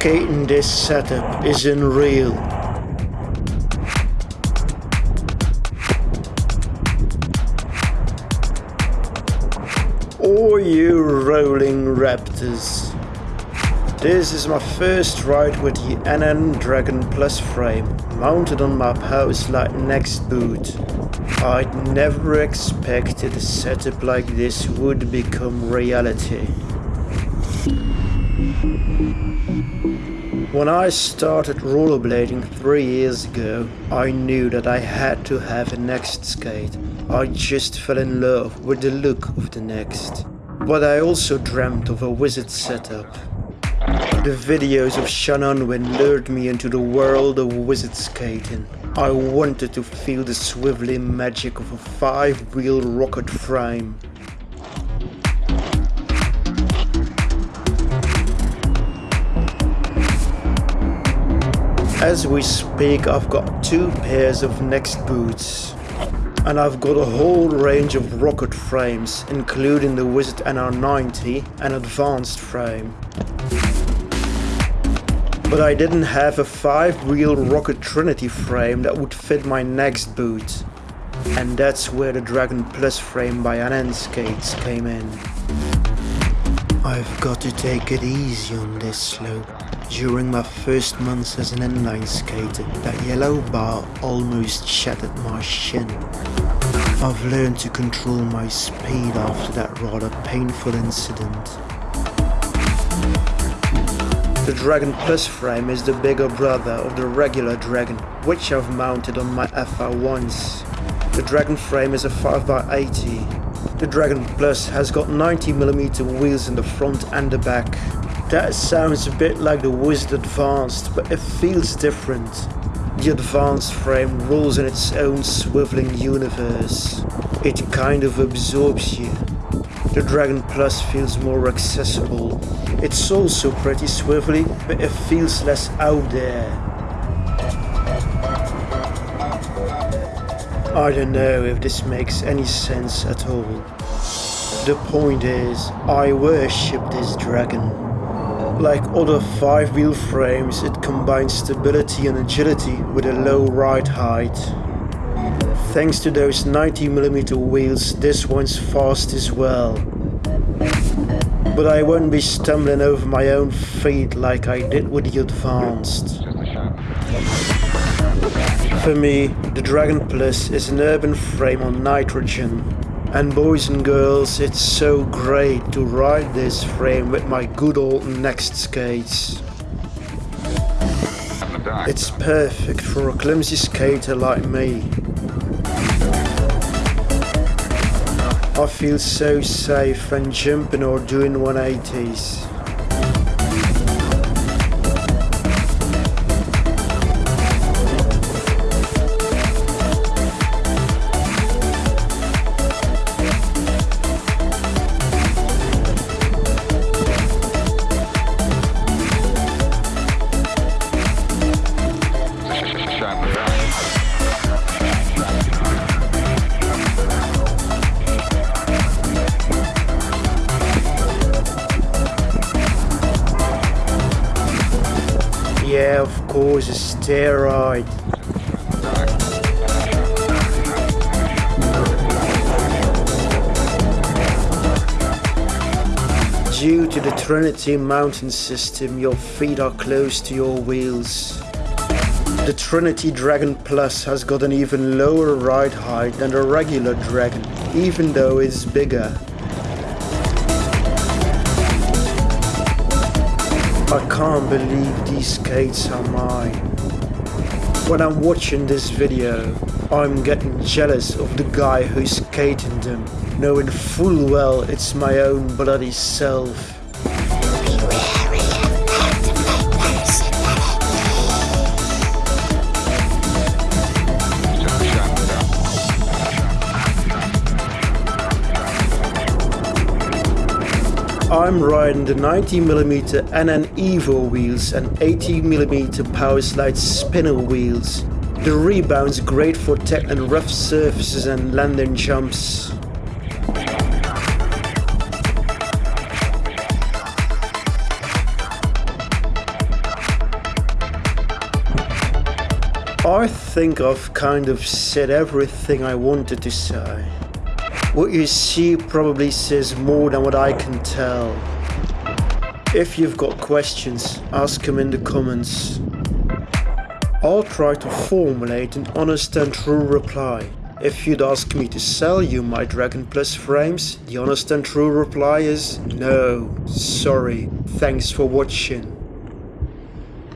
Skating this setup is unreal. Oh you rolling raptors. This is my first ride with the NN Dragon Plus frame, mounted on my Power Slide next boot. I'd never expected a setup like this would become reality. When I started rollerblading three years ago, I knew that I had to have a Next skate. I just fell in love with the look of the Next. But I also dreamt of a wizard setup. The videos of Sean Unwin lured me into the world of wizard skating. I wanted to feel the swiveling magic of a five-wheel rocket frame. As we speak I've got two pairs of Next boots. And I've got a whole range of rocket frames, including the Wizard NR90 and advanced frame. But I didn't have a 5-wheel Rocket Trinity frame that would fit my next boot. And that's where the Dragon Plus frame by NN Skates came in. I've got to take it easy on this slope. During my first months as an inline skater, that yellow bar almost shattered my shin. I've learned to control my speed after that rather painful incident. The Dragon Plus frame is the bigger brother of the regular Dragon, which I've mounted on my FR1s. The Dragon frame is a 5x80. The Dragon Plus has got 90mm wheels in the front and the back, that sounds a bit like the Wizard Advanced, but it feels different. The Advanced frame rolls in its own swiveling universe. It kind of absorbs you. The Dragon Plus feels more accessible. It's also pretty swivelly, but it feels less out there. I don't know if this makes any sense at all. The point is, I worship this dragon. Like other five-wheel frames, it combines stability and agility with a low ride height. Thanks to those 90mm wheels, this one's fast as well. But I won't be stumbling over my own feet like I did with the Advanced. For me, the Dragon Plus is an urban frame on nitrogen and boys and girls, it's so great to ride this frame with my good old Next skates. It's perfect for a clumsy skater like me. I feel so safe when jumping or doing 180s. Of course, steroid. Due to the Trinity mounting system, your feet are close to your wheels. The Trinity Dragon Plus has got an even lower ride height than the regular Dragon, even though it's bigger. I can't believe these skates are mine. When I'm watching this video, I'm getting jealous of the guy who's skating them, knowing full well it's my own bloody self. I'm riding the 90mm NN Evo wheels and 80mm Power Slide spinner wheels. The rebound's great for tackling rough surfaces and landing jumps. I think I've kind of said everything I wanted to say. What you see probably says more than what I can tell. If you've got questions, ask them in the comments. I'll try to formulate an honest and true reply. If you'd ask me to sell you my Dragon Plus frames, the honest and true reply is no, sorry, thanks for watching.